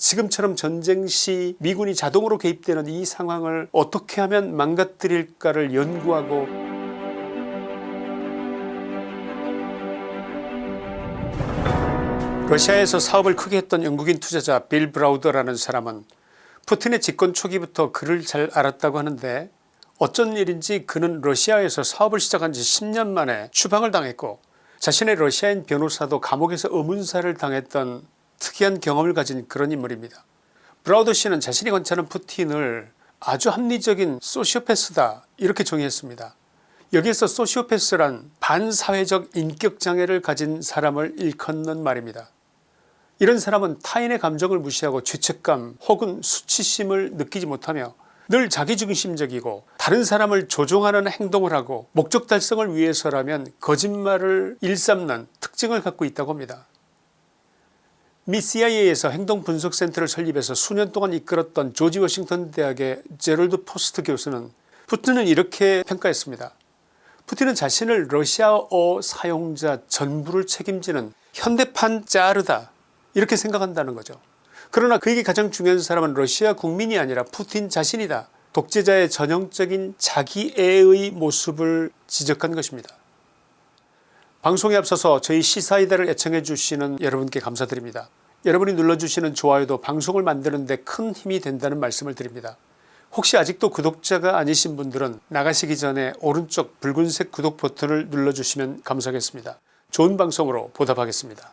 지금처럼 전쟁 시 미군이 자동으로 개입되는 이 상황을 어떻게 하면 망가뜨릴까를 연구하고 러시아에서 사업을 크게 했던 영국인 투자자 빌 브라우더라는 사람은 푸틴의 집권 초기부터 그를 잘 알았다고 하는데 어쩐 일인지 그는 러시아에서 사업을 시작한 지 10년 만에 추방을 당했고 자신의 러시아인 변호사도 감옥에서 의문사를 당했던 특이한 경험을 가진 그런 인물입니다. 브라우더 씨는 자신이 관찰한 푸틴을 아주 합리적인 소시오패스다 이렇게 정의했습니다. 여기에서 소시오패스란 반사회적 인격장애를 가진 사람을 일컫는 말입니다. 이런 사람은 타인의 감정을 무시하고 죄책감 혹은 수치심을 느끼지 못하며 늘 자기중심적이고 다른 사람을 조종하는 행동을 하고 목적 달성을 위해서라면 거짓말을 일삼는 특징을 갖고 있다고 합니다. 미 CIA에서 행동분석센터를 설립해서 수년 동안 이끌었던 조지 워싱턴 대학의 제럴드 포스트 교수는 푸틴을 이렇게 평가했습니다. 푸틴은 자신을 러시아어 사용자 전부를 책임지는 현대판 짜르다 이렇게 생각한다는 거죠. 그러나 그에게 가장 중요한 사람은 러시아 국민이 아니라 푸틴 자신이다. 독재자의 전형적인 자기애의 모습을 지적한 것입니다. 방송에 앞서서 저희 시사이다를 애청해 주시는 여러분께 감사드립니다. 여러분이 눌러주시는 좋아요도 방송을 만드는 데 큰 힘이 된다는 말씀을 드립니다. 혹시 아직도 구독자가 아니신 분들은 나가시기 전에 오른쪽 붉은색 구독 버튼을 눌러주시면 감사하겠습니다. 좋은 방송으로 보답하겠습니다.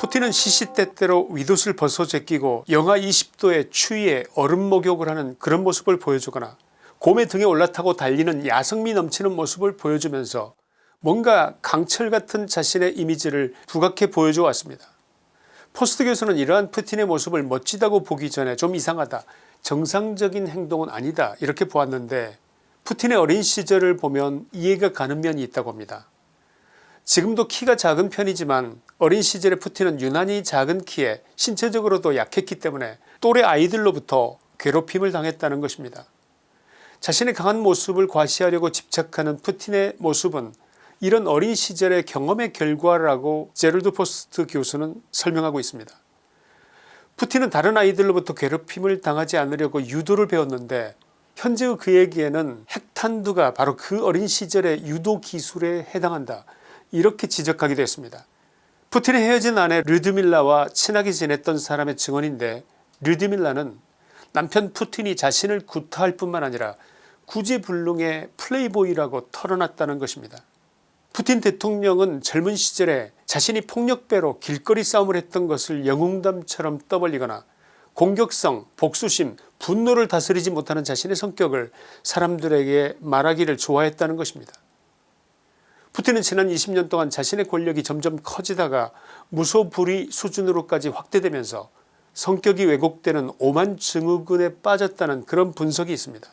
푸틴은 시시때때로 윗옷을 벗어 제끼고 영하 20도의 추위에 얼음 목욕을 하는 그런 모습을 보여주거나 곰의 등에 올라타고 달리는 야성미 넘치는 모습을 보여주면서 뭔가 강철 같은 자신의 이미지를 부각해 보여줘 왔습니다. 포스트 교수는 이러한 푸틴의 모습을 멋지다고 보기 전에 좀 이상하다 정상적인 행동은 아니다 이렇게 보았는데 푸틴의 어린 시절을 보면 이해가 가는 면이 있다고 합니다. 지금도 키가 작은 편이지만 어린 시절의 푸틴은 유난히 작은 키에 신체적으로도 약했기 때문에 또래 아이들로부터 괴롭힘을 당했다는 것입니다. 자신의 강한 모습을 과시하려고 집착하는 푸틴의 모습은 이런 어린 시절의 경험의 결과라고 제럴드 포스트 교수는 설명하고 있습니다. 푸틴은 다른 아이들로부터 괴롭힘을 당하지 않으려고 유도를 배웠는데 현재의 그에게는 핵탄두가 바로 그 어린 시절의 유도 기술에 해당한다 이렇게 지적하기도 했습니다. 푸틴의 헤어진 아내 르드밀라와 친하게 지냈던 사람의 증언인데 르드밀라는 남편 푸틴이 자신을 구타할 뿐만 아니라 구제불능의 플레이보이라고 털어놨다는 것입니다. 푸틴 대통령은 젊은 시절에 자신이 폭력배로 길거리 싸움을 했던 것을 영웅담처럼 떠벌리거나 공격성 복수심 분노를 다스리지 못하는 자신의 성격을 사람들에게 말하기를 좋아했다는 것입니다. 푸틴은 지난 20년 동안 자신의 권력이 점점 커지다가 무소불위 수준으로까지 확대되면서 성격이 왜곡되는 오만 증후군에 빠졌다는 그런 분석이 있습니다.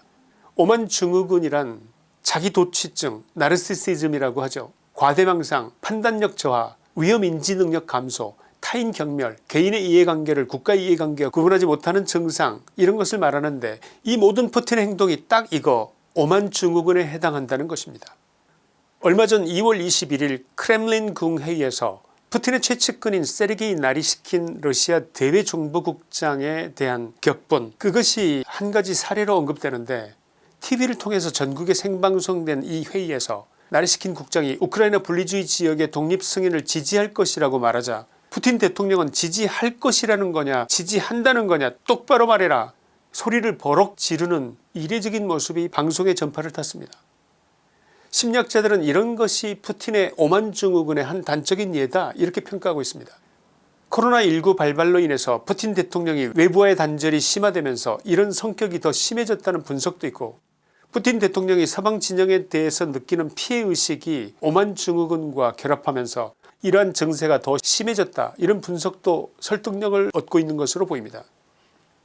오만 증후군이란 자기도취증 나르시시즘이라고 하죠. 과대망상 판단력 저하 위험인지 능력 감소 타인 경멸 개인의 이해관계를 국가의 이해관계와 구분하지 못하는 증상 이런 것을 말하는데 이 모든 푸틴의 행동이 딱 이거 오만 증후군에 해당한다는 것입니다. 얼마 전 2월 21일 크렘린 궁회의에서 푸틴의 최측근인 세르게이 나리시킨 러시아 대외정보국장에 대한 격분 그것이 한 가지 사례로 언급되는데 tv를 통해서 전국에 생방송된 이 회의에서 나리시킨 국장이 우크라이나 분리주의 지역의 독립 승인을 지지할 것이라고 말하자 푸틴 대통령은 지지할 것이라는 거냐 지지한다는 거냐 똑바로 말해라 소리를 버럭 지르는 이례적인 모습이 방송에 전파를 탔습니다. 심리학자들은 이런 것이 푸틴의 오만 증후군의 한 단적인 예다 이렇게 평가하고 있습니다. 코로나19 발발로 인해서 푸틴 대통령이 외부와의 단절이 심화되면서 이런 성격이 더 심해졌다는 분석도 있고 푸틴 대통령이 서방 진영에 대해서 느끼는 피해의식이 오만 증후군과 결합하면서 이러한 증세가 더 심해졌다 이런 분석도 설득력을 얻고 있는 것으로 보입니다.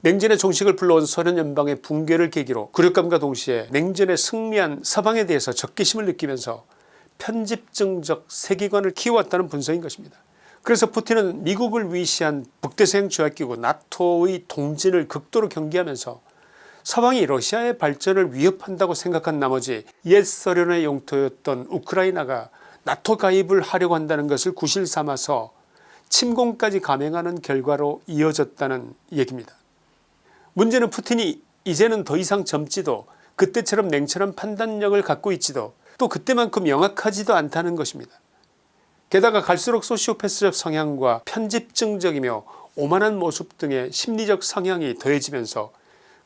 냉전의 종식을 불러온 소련 연방의 붕괴를 계기로 굴욕감과 동시에 냉전에 승리한 서방에 대해서 적개심을 느끼면서 편집증적 세계관을 키워왔다는 분석인 것입니다. 그래서 푸틴은 미국을 위시한 북대서양 조약기구 나토의 동진을 극도로 경계하면서 서방이 러시아의 발전을 위협한다고 생각한 나머지 옛 소련의 영토였던 우크라이나가 나토 가입을 하려고 한다는 것을 구실 삼아서 침공까지 감행하는 결과로 이어졌다는 얘기입니다. 문제는 푸틴이 이제는 더 이상 젊지도 그때처럼 냉철한 판단력을 갖고 있지도 또 그때만큼 영악하지도 않다는 것입니다. 게다가 갈수록 소시오패스적 성향과 편집증적이며 오만한 모습 등의 심리적 성향이 더해지면서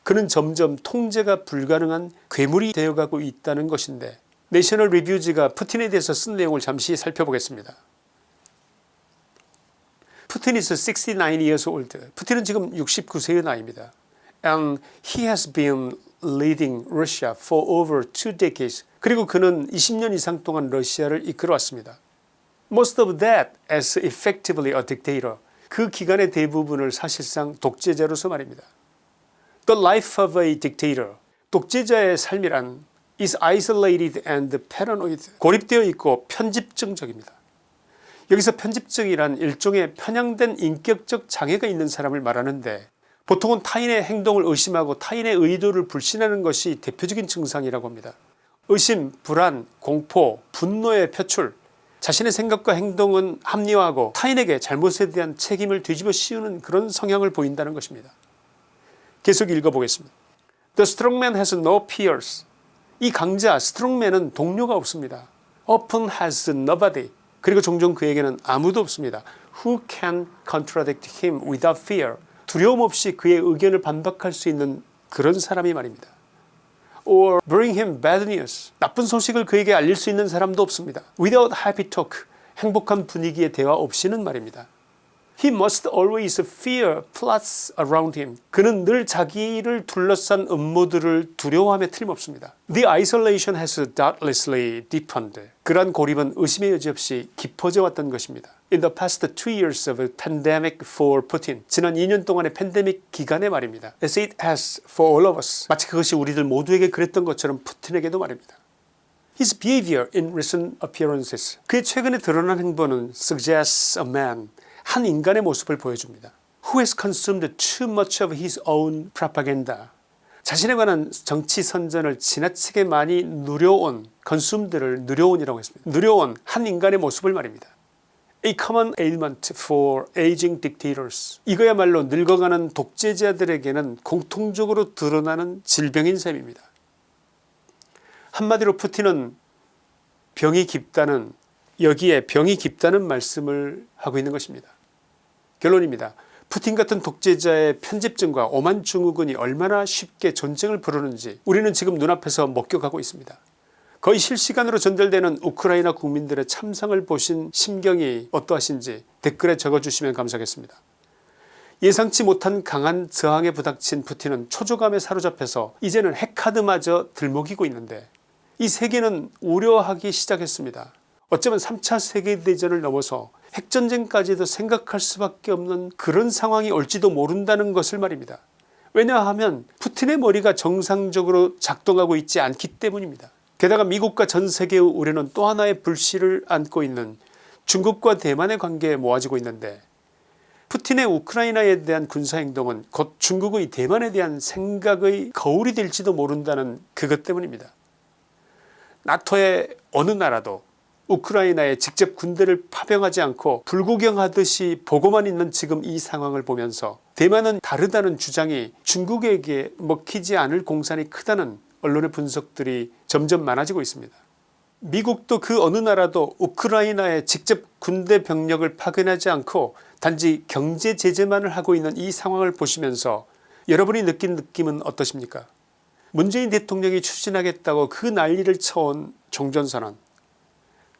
그는 점점 통제가 불가능한 괴물이 되어가고 있다는 것인데 내셔널 리뷰지가 푸틴에 대해서 쓴 내용을 잠시 살펴보겠습니다. 푸틴 is 69 years old. 푸틴은 지금 69세의 나이입니다. And he has been leading Russia for over two decades. 그리고 그는 20년 이상 동안 러시아를 이끌어왔습니다. Most of that as effectively a dictator. 그 기간의 대부분을 사실상 독재자로서 말입니다. The life of a dictator. 독재자의 삶이란 is isolated and paranoid. 고립되어 있고 편집증적입니다. 여기서 편집증이란 일종의 편향된 인격적 장애가 있는 사람을 말하는데 보통은 타인의 행동을 의심하고 타인의 의도를 불신하는 것이 대표적인 증상이라고 합니다. 의심, 불안, 공포, 분노의 표출 자신의 생각과 행동은 합리화하고 타인에게 잘못에 대한 책임을 뒤집어 씌우는 그런 성향을 보인다는 것입니다. 계속 읽어보겠습니다. The strongman has no peers. 이 강자 스트롱맨은 동료가 없습니다. Often has nobody. 그리고 종종 그에게는 아무도 없습니다. Who can contradict him without fear. 두려움 없이 그의 의견을 반박할 수 있는 그런 사람이 말입니다. Or bring him bad news. 나쁜 소식을 그에게 알릴 수 있는 사람도 없습니다. Without happy talk. 행복한 분위기의 대화 없이는 말입니다. He must always fear plots around him. 그는 늘 자기를 둘러싼 음모들을 두려워함에 틀림없습니다. The isolation has doubtlessly deepened. 그러한 고립은 의심의 여지 없이 깊어져 왔던 것입니다. In the past two years of pandemic for Putin. 지난 2년 동안의 팬데믹 기간에 말입니다. As it has for all of us. 마치 그것이 우리들 모두에게 그랬던 것처럼 푸틴에게도 말입니다. His behavior in recent appearances. 그의 최근에 드러난 행보는 suggests a man. 한 인간의 모습을 보여줍니다. Who has consumed too much of his own propaganda. 자신에 관한 정치 선전을 지나치게 많이 누려온 consumed를 누려온이라고 했습니다. 누려온 한 인간의 모습을 말입니다. A common ailment for aging dictators. 이거야말로 늙어가는 독재자들에게는 공통적으로 드러나는 질병인 셈입니다. 한마디로 푸틴은 병이 깊다는 여기에 병이 깊다는 말씀을 하고 있는 것입니다. 결론입니다. 푸틴 같은 독재자의 편집증과 오만 증후군이 얼마나 쉽게 전쟁을 부르는지 우리는 지금 눈앞에서 목격하고 있습니다. 거의 실시간으로 전달되는 우크라이나 국민들의 참상을 보신 심경이 어떠하신지 댓글에 적어주시면 감사하겠습니다. 예상치 못한 강한 저항에 부닥친 푸틴은 초조감에 사로잡혀서 이제는 핵카드마저 들먹이고 있는데 이 세계는 우려하기 시작했습니다. 어쩌면 3차 세계대전을 넘어서 핵전쟁까지도 생각할 수밖에 없는 그런 상황이 올지도 모른다는 것을 말입니다. 왜냐하면 푸틴의 머리가 정상적으로 작동하고 있지 않기 때문입니다. 게다가 미국과 전세계의 우려는 또 하나의 불씨를 안고 있는 중국과 대만의 관계에 모아지고 있는데 푸틴의 우크라이나에 대한 군사행동은 곧 중국의 대만에 대한 생각의 거울이 될지도 모른다는 그것 때문입니다. 나토의 어느 나라도 우크라이나에 직접 군대를 파병하지 않고 불구경하듯이 보고만 있는 지금 이 상황을 보면서 대만은 다르다는 주장이 중국에게 먹히지 않을 공산이 크다는 언론의 분석들이 점점 많아지고 있습니다. 미국도 그 어느 나라도 우크라이나에 직접 군대 병력을 파견하지 않고 단지 경제 제재만을 하고 있는 이 상황을 보시면서 여러분이 느낀 느낌은 어떠십니까 문재인 대통령이 추진하겠다고 그 난리를 쳐온 종전선언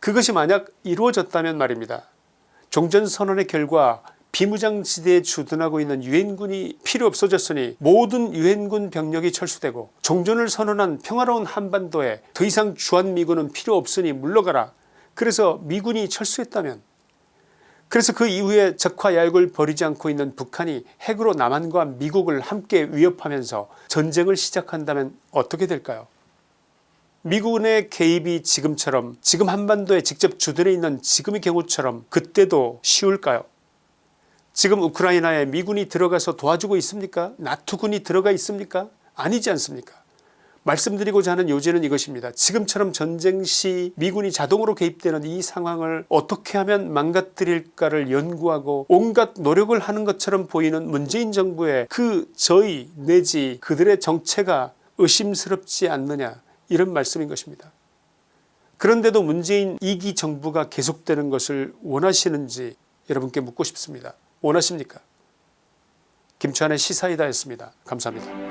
그것이 만약 이루어졌다면 말입니다. 종전선언의 결과 비무장지대에 주둔하고 있는 유엔군이 필요 없어졌으니 모든 유엔군 병력이 철수되고 종전을 선언한 평화로운 한반도에 더 이상 주한미군은 필요 없으니 물러가라. 그래서 미군이 철수했다면. 그래서 그 이후에 적화 야욕을 벌이지 않고 있는 북한이 핵으로 남한과 미국을 함께 위협하면서 전쟁을 시작한다면 어떻게 될까요 미군의 개입이 지금처럼 지금 한반도에 직접 주둔해 있는 지금의 경우처럼 그때도 쉬울까요? 지금 우크라이나에 미군이 들어가서 도와주고 있습니까? 나토군이 들어가 있습니까? 아니지 않습니까? 말씀드리고자 하는 요지는 이것입니다. 지금처럼 전쟁 시 미군이 자동으로 개입되는 이 상황을 어떻게 하면 망가뜨릴까를 연구하고 온갖 노력을 하는 것처럼 보이는 문재인 정부의 그 저의 내지 그들의 정체가 의심스럽지 않느냐 이런 말씀인 것입니다. 그런데도 문재인 2기 정부가 계속되는 것을 원하시는지 여러분께 묻고 싶습니다. 원하십니까? 김치환의 시사이다였습니다. 감사합니다.